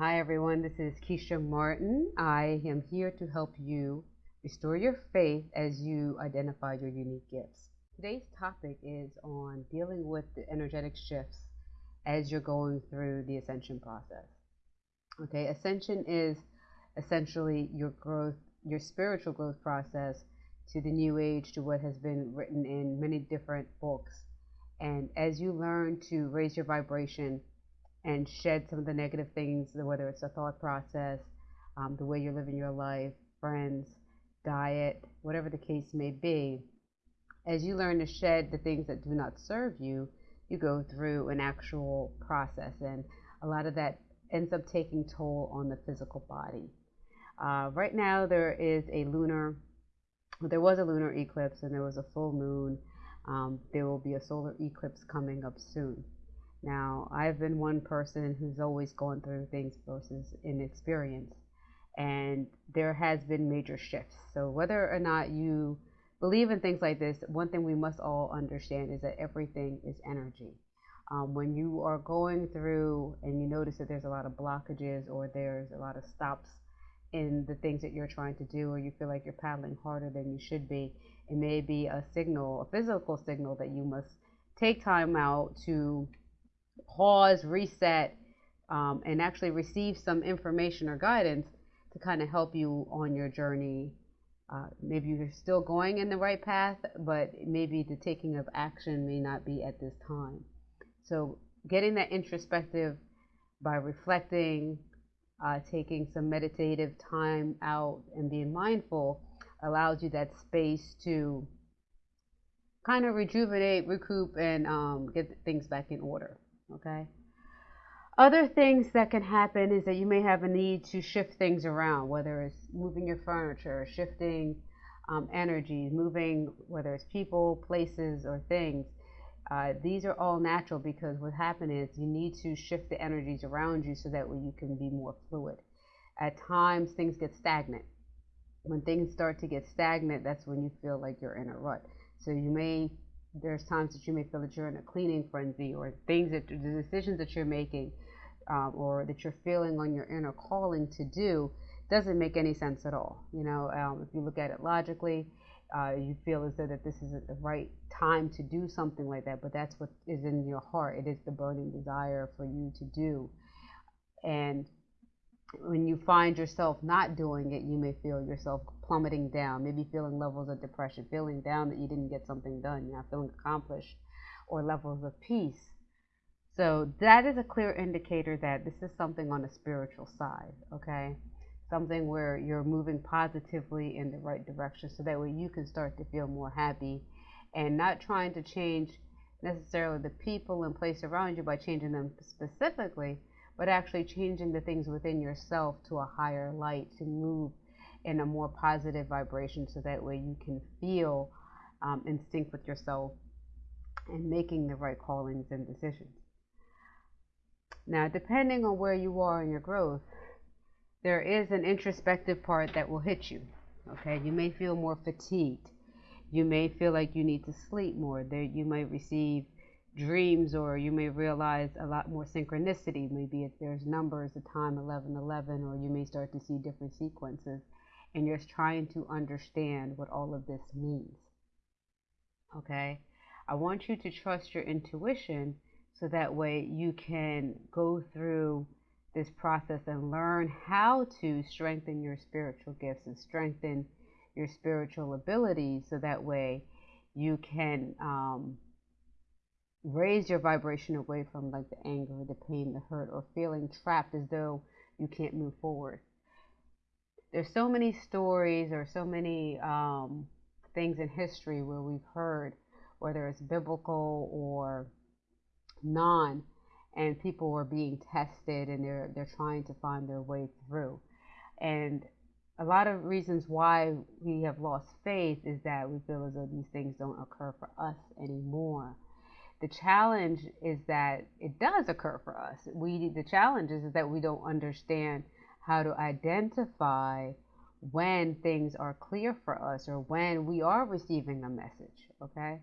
Hi, everyone. This is Keisha Martin. I am here to help you restore your faith as you identify your unique gifts. Today's topic is on dealing with the energetic shifts as you're going through the ascension process. Okay, ascension is essentially your growth, your spiritual growth process to the new age, to what has been written in many different books. And as you learn to raise your vibration and shed some of the negative things, whether it's a thought process, um, the way you're living your life, friends, diet, whatever the case may be, as you learn to shed the things that do not serve you, you go through an actual process. And a lot of that ends up taking toll on the physical body. Uh, right now, there is a lunar, there was a lunar eclipse and there was a full moon. Um, there will be a solar eclipse coming up soon. Now, I've been one person who's always gone through things versus inexperience, and there has been major shifts. So, whether or not you believe in things like this, one thing we must all understand is that everything is energy. Um, when you are going through and you notice that there's a lot of blockages or there's a lot of stops in the things that you're trying to do, or you feel like you're paddling harder than you should be, it may be a signal, a physical signal that you must take time out to pause, reset, um, and actually receive some information or guidance to kind of help you on your journey. Uh, maybe you're still going in the right path, but maybe the taking of action may not be at this time. So, getting that introspective by reflecting, uh, taking some meditative time out, and being mindful allows you that space to kind of rejuvenate, recoup, and um, get things back in order okay? Other things that can happen is that you may have a need to shift things around, whether it's moving your furniture, shifting um, energy, moving whether it's people, places, or things. Uh, these are all natural because what happens is you need to shift the energies around you so that way you can be more fluid. At times, things get stagnant. When things start to get stagnant, that's when you feel like you're in a rut. So you may there's times that you may feel that you're in a cleaning frenzy or things that the decisions that you're making um, or that you're feeling on your inner calling to do doesn't make any sense at all. You know, um, if you look at it logically, uh, you feel as though that this is the right time to do something like that, but that's what is in your heart. It is the burning desire for you to do. And when you find yourself not doing it, you may feel yourself plummeting down, maybe feeling levels of depression, feeling down that you didn't get something done, you're not feeling accomplished, or levels of peace. So that is a clear indicator that this is something on the spiritual side, okay? Something where you're moving positively in the right direction so that way you can start to feel more happy and not trying to change necessarily the people and place around you by changing them specifically, but actually changing the things within yourself to a higher light to move in a more positive vibration so that way you can feel um, in sync with yourself and making the right callings and decisions. Now, depending on where you are in your growth, there is an introspective part that will hit you. Okay, you may feel more fatigued. You may feel like you need to sleep more. There, you might receive dreams or you may realize a lot more synchronicity. Maybe if there's numbers the time 1111 or you may start to see different sequences and you're trying to understand what all of this means okay? I want you to trust your intuition so that way you can go through this process and learn how to strengthen your spiritual gifts and strengthen your spiritual abilities so that way you can um, raise your vibration away from like the anger, the pain, the hurt, or feeling trapped as though you can't move forward. There's so many stories or so many um, things in history where we've heard, whether it's biblical or non, and people are being tested and they're they're trying to find their way through. And a lot of reasons why we have lost faith is that we feel as though these things don't occur for us anymore the challenge is that it does occur for us. We the challenge is, that we don't understand how to identify when things are clear for us or when we are receiving a message. Okay,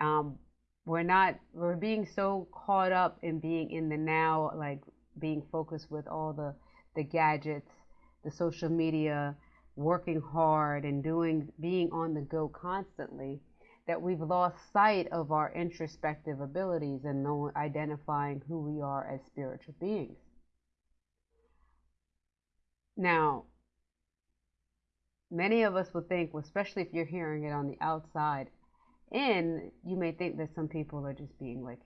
um, we're not we're being so caught up in being in the now, like being focused with all the the gadgets, the social media, working hard and doing being on the go constantly that we've lost sight of our introspective abilities and identifying who we are as spiritual beings. Now, many of us would think, especially if you're hearing it on the outside in, you may think that some people are just being like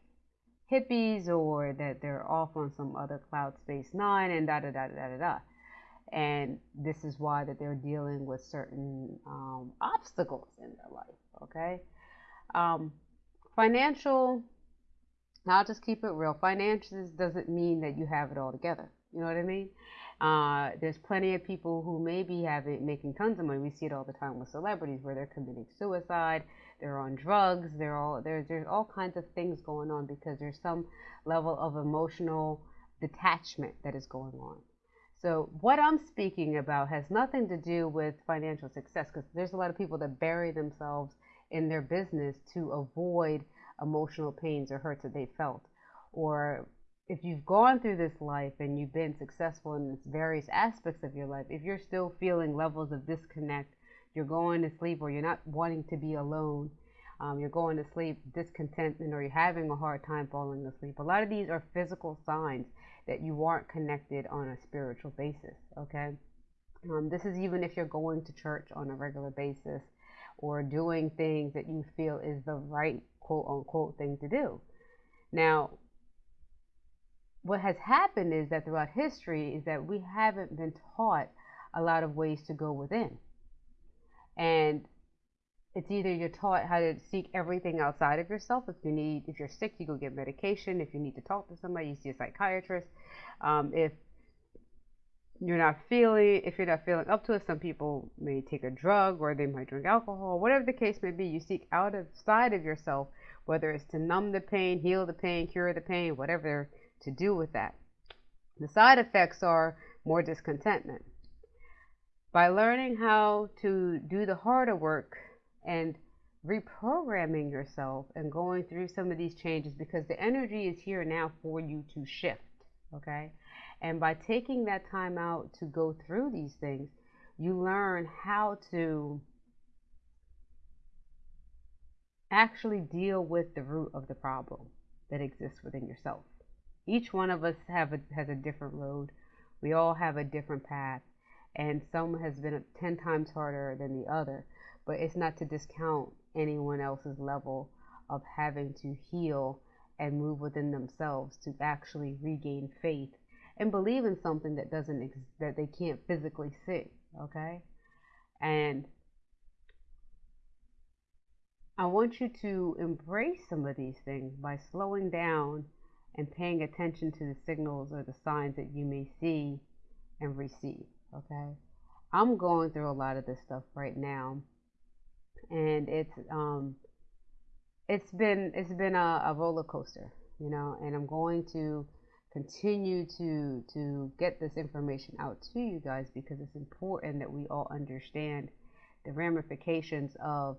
hippies or that they're off on some other cloud space nine and da da da da da da. And this is why that they're dealing with certain um, obstacles in their life. Okay, um, financial. I'll just keep it real. Finances doesn't mean that you have it all together. You know what I mean? Uh, there's plenty of people who may be having making tons of money. We see it all the time with celebrities where they're committing suicide, they're on drugs, they're all there's there's all kinds of things going on because there's some level of emotional detachment that is going on. So what I'm speaking about has nothing to do with financial success because there's a lot of people that bury themselves in their business to avoid emotional pains or hurts that they felt or if you've gone through this life and you've been successful in various aspects of your life, if you're still feeling levels of disconnect, you're going to sleep or you're not wanting to be alone, um, you're going to sleep discontented or you're having a hard time falling asleep. A lot of these are physical signs that you aren't connected on a spiritual basis, okay? Um, this is even if you're going to church on a regular basis or doing things that you feel is the right quote unquote thing to do. Now, what has happened is that throughout history is that we haven't been taught a lot of ways to go within. And it's either you're taught how to seek everything outside of yourself. If you need, if you're sick, you go get medication. If you need to talk to somebody, you see a psychiatrist. Um, if you're not feeling, if you're not feeling up to it, some people may take a drug or they might drink alcohol. Whatever the case may be, you seek outside of yourself, whether it's to numb the pain, heal the pain, cure the pain, whatever to do with that. The side effects are more discontentment. By learning how to do the harder work and reprogramming yourself and going through some of these changes because the energy is here now for you to shift, okay? And by taking that time out to go through these things, you learn how to actually deal with the root of the problem that exists within yourself. Each one of us have a, has a different road. We all have a different path, and some has been 10 times harder than the other. But it's not to discount anyone else's level of having to heal and move within themselves to actually regain faith and believe in something that doesn't ex- that they can't physically see okay and i want you to embrace some of these things by slowing down and paying attention to the signals or the signs that you may see and receive. Okay, I'm going through a lot of this stuff right now, and it's um, it's been it's been a, a roller coaster, you know, and I'm going to continue to to get this information out to you guys because it's important that we all understand the ramifications of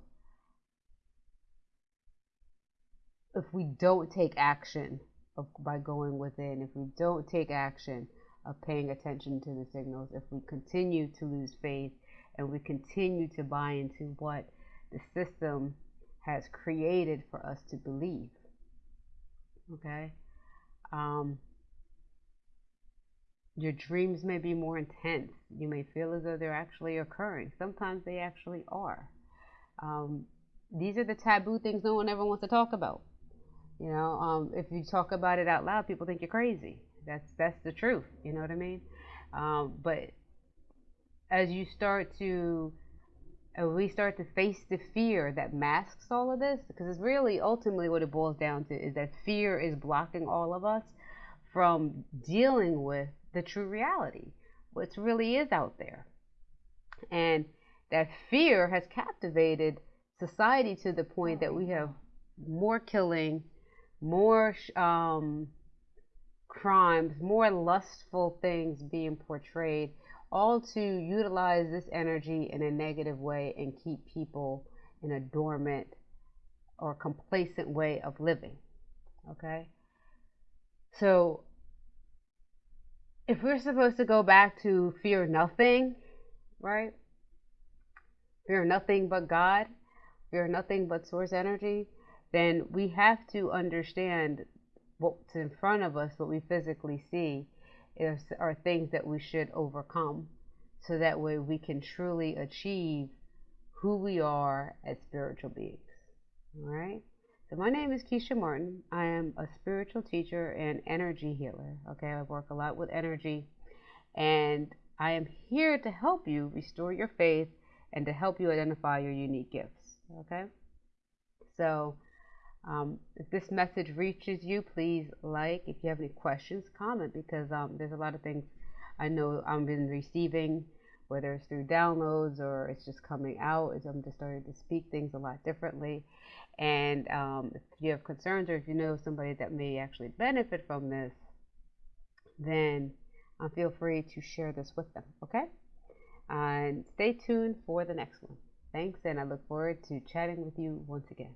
if we don't take action of, by going within, if we don't take action of paying attention to the signals, if we continue to lose faith and we continue to buy into what the system has created for us to believe. Okay? Um, your dreams may be more intense. You may feel as though they're actually occurring. Sometimes they actually are. Um, these are the taboo things no one ever wants to talk about. You know, um, if you talk about it out loud, people think you're crazy. That's that's the truth. You know what I mean? Um, but as you start to, we start to face the fear that masks all of this, because it's really ultimately what it boils down to is that fear is blocking all of us from dealing with the true reality, what really is out there, and that fear has captivated society to the point that we have more killing more um, crimes, more lustful things being portrayed, all to utilize this energy in a negative way and keep people in a dormant or complacent way of living. Okay? So if we're supposed to go back to fear nothing, right? Fear nothing but God, fear nothing but source energy, then we have to understand what's in front of us, what we physically see, is, are things that we should overcome. So that way we can truly achieve who we are as spiritual beings. All right? So, my name is Keisha Martin. I am a spiritual teacher and energy healer. Okay, I work a lot with energy, and I am here to help you restore your faith and to help you identify your unique gifts. Okay, so um, if this message reaches you, please like. If you have any questions, comment because um, there's a lot of things I know I've been receiving, whether it's through downloads or it's just coming out. I'm just starting to speak things a lot differently. And um, if you have concerns or if you know somebody that may actually benefit from this, then uh, feel free to share this with them. Okay? And stay tuned for the next one. Thanks, and I look forward to chatting with you once again.